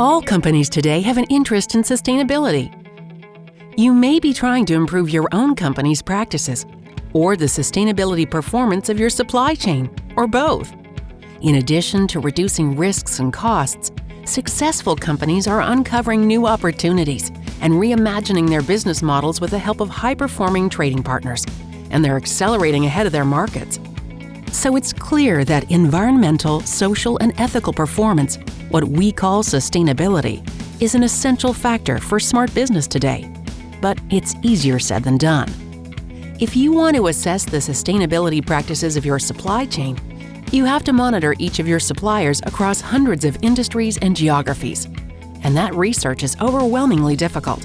All companies today have an interest in sustainability. You may be trying to improve your own company's practices or the sustainability performance of your supply chain, or both. In addition to reducing risks and costs, successful companies are uncovering new opportunities and reimagining their business models with the help of high-performing trading partners, and they're accelerating ahead of their markets. So it's clear that environmental, social, and ethical performance, what we call sustainability, is an essential factor for smart business today. But it's easier said than done. If you want to assess the sustainability practices of your supply chain, you have to monitor each of your suppliers across hundreds of industries and geographies. And that research is overwhelmingly difficult.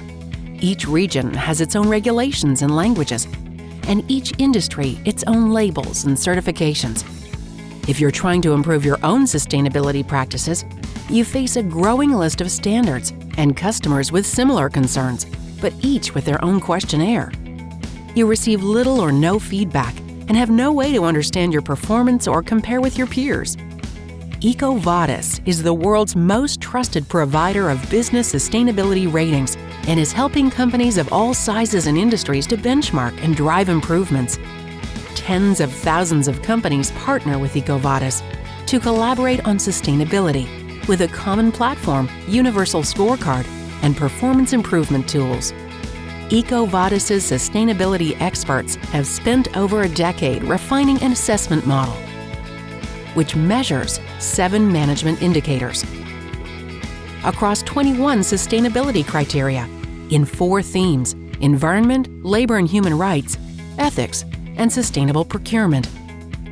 Each region has its own regulations and languages, and each industry its own labels and certifications. If you're trying to improve your own sustainability practices, you face a growing list of standards and customers with similar concerns, but each with their own questionnaire. You receive little or no feedback and have no way to understand your performance or compare with your peers. EcoVadis is the world's most trusted provider of business sustainability ratings and is helping companies of all sizes and industries to benchmark and drive improvements. Tens of thousands of companies partner with EcoVadis to collaborate on sustainability with a common platform, universal scorecard, and performance improvement tools. EcoVadis's sustainability experts have spent over a decade refining an assessment model, which measures seven management indicators across 21 sustainability criteria in four themes environment, labor and human rights, ethics, and sustainable procurement.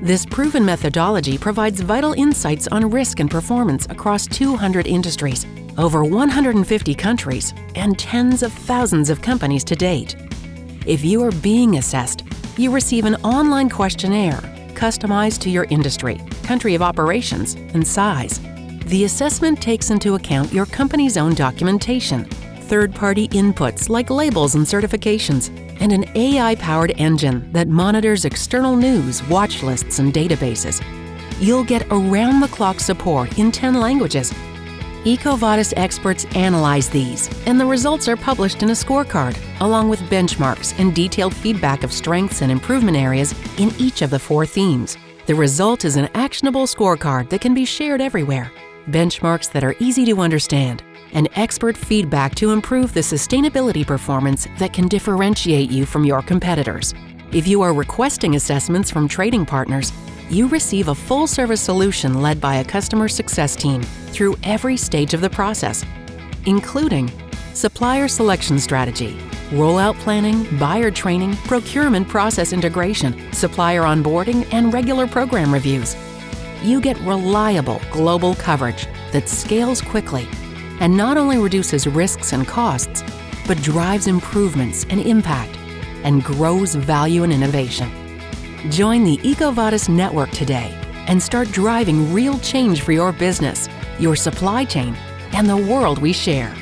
This proven methodology provides vital insights on risk and performance across 200 industries over 150 countries, and tens of thousands of companies to date. If you are being assessed, you receive an online questionnaire customized to your industry, country of operations, and size. The assessment takes into account your company's own documentation, third-party inputs like labels and certifications, and an AI-powered engine that monitors external news, watch lists, and databases. You'll get around-the-clock support in 10 languages EcoVadis experts analyze these, and the results are published in a scorecard, along with benchmarks and detailed feedback of strengths and improvement areas in each of the four themes. The result is an actionable scorecard that can be shared everywhere, benchmarks that are easy to understand, and expert feedback to improve the sustainability performance that can differentiate you from your competitors. If you are requesting assessments from trading partners, you receive a full-service solution led by a customer success team through every stage of the process, including supplier selection strategy, rollout planning, buyer training, procurement process integration, supplier onboarding, and regular program reviews. You get reliable global coverage that scales quickly and not only reduces risks and costs, but drives improvements and impact and grows value and innovation. Join the EcoVadis network today and start driving real change for your business, your supply chain, and the world we share.